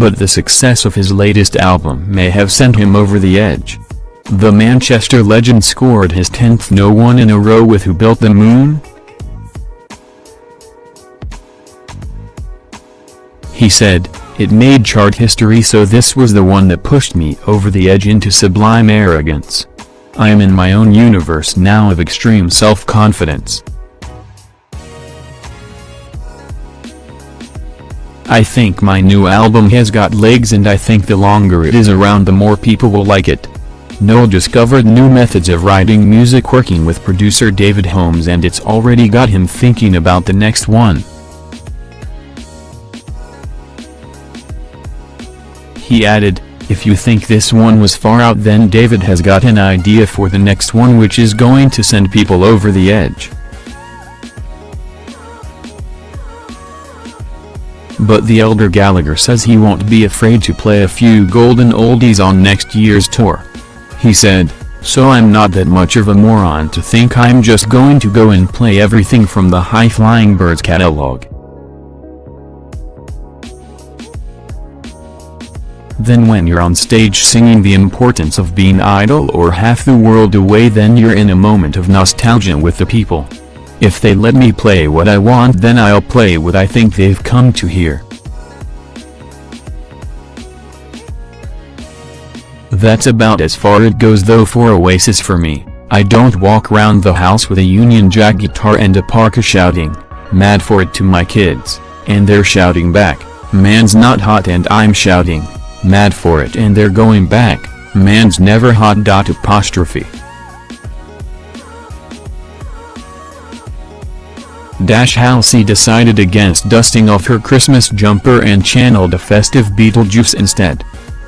but the success of his latest album may have sent him over the edge. The Manchester legend scored his 10th no one in a row with Who Built the Moon? He said, it made chart history so this was the one that pushed me over the edge into sublime arrogance. I am in my own universe now of extreme self-confidence. I think my new album has got legs and I think the longer it is around the more people will like it. Noel discovered new methods of writing music working with producer David Holmes and it's already got him thinking about the next one. He added, if you think this one was far out then David has got an idea for the next one which is going to send people over the edge. But the elder Gallagher says he won't be afraid to play a few golden oldies on next year's tour. He said, so I'm not that much of a moron to think I'm just going to go and play everything from the High Flying Birds catalog. Then when you're on stage singing the importance of being idle or half the world away then you're in a moment of nostalgia with the people. If they let me play what I want then I'll play what I think they've come to hear. That's about as far it goes though for Oasis for me, I don't walk round the house with a Union Jack guitar and a parka shouting, mad for it to my kids, and they're shouting back, man's not hot and I'm shouting, mad for it and they're going back, man's never hot. Apostrophe. Dash Halsey decided against dusting off her Christmas jumper and channeled a festive Beetlejuice instead.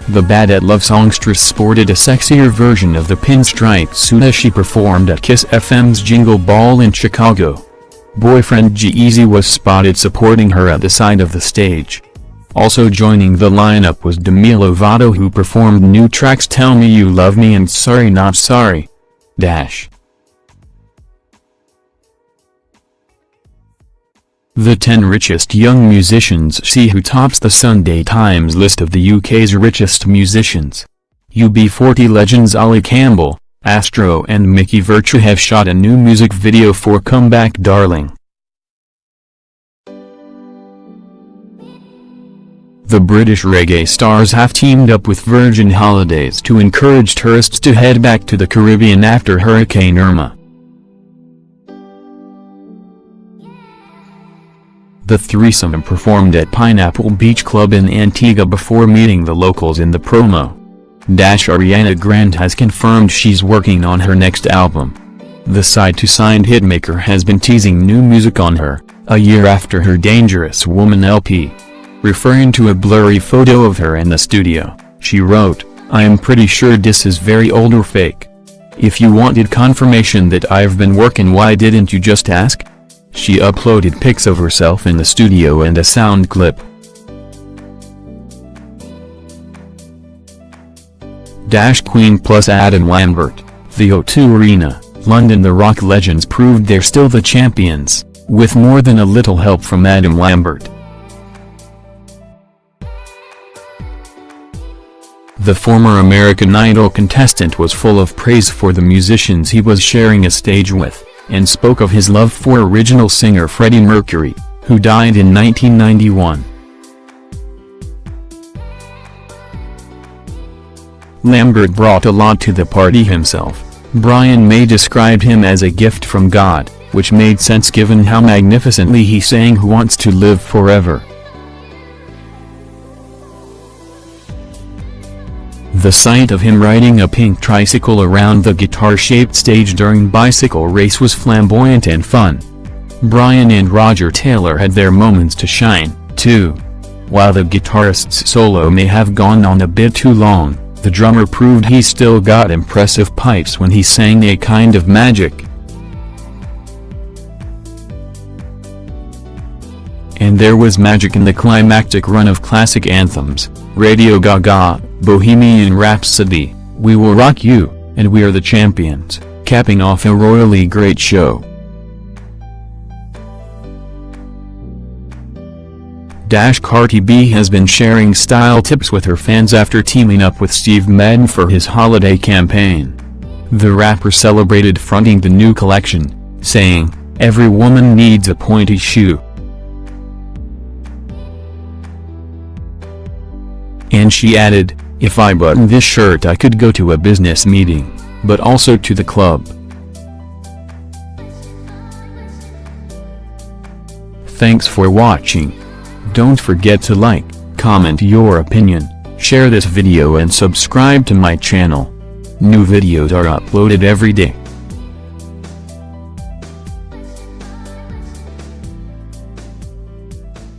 The Bad at Love songstress sported a sexier version of the pinstripe suit as she performed at Kiss FM's Jingle Ball in Chicago. Boyfriend G-Eazy was spotted supporting her at the side of the stage. Also joining the lineup was Demi Lovato who performed new tracks Tell Me You Love Me and Sorry Not Sorry. Dash. The 10 richest young musicians see who tops the Sunday Times list of the UK's richest musicians. UB40 legends Ali Campbell, Astro and Mickey Virtue have shot a new music video for Comeback Darling. The British reggae stars have teamed up with Virgin Holidays to encourage tourists to head back to the Caribbean after Hurricane Irma. The threesome performed at Pineapple Beach Club in Antigua before meeting the locals in the promo. Dash Ariana Grande has confirmed she's working on her next album. The side-to-side hitmaker has been teasing new music on her, a year after her Dangerous Woman LP. Referring to a blurry photo of her in the studio, she wrote, I am pretty sure this is very old or fake. If you wanted confirmation that I've been working why didn't you just ask? She uploaded pics of herself in the studio and a sound clip. Dash Queen plus Adam Lambert, the O2 Arena, London The rock legends proved they're still the champions, with more than a little help from Adam Lambert. The former American Idol contestant was full of praise for the musicians he was sharing a stage with and spoke of his love for original singer Freddie Mercury, who died in 1991. Lambert brought a lot to the party himself. Brian May described him as a gift from God, which made sense given how magnificently he sang Who Wants to Live Forever. The sight of him riding a pink tricycle around the guitar-shaped stage during Bicycle Race was flamboyant and fun. Brian and Roger Taylor had their moments to shine, too. While the guitarist's solo may have gone on a bit too long, the drummer proved he still got impressive pipes when he sang A Kind of Magic. And there was magic in the climactic run of classic anthems, Radio Gaga, Bohemian Rhapsody, We Will Rock You, and We Are the Champions, capping off a royally great show. Dash Cardi B has been sharing style tips with her fans after teaming up with Steve Madden for his holiday campaign. The rapper celebrated fronting the new collection, saying, Every woman needs a pointy shoe. And she added, if I button this shirt I could go to a business meeting, but also to the club. Thanks for watching. Don't forget to like, comment your opinion, share this video and subscribe to my channel. New videos are uploaded every day.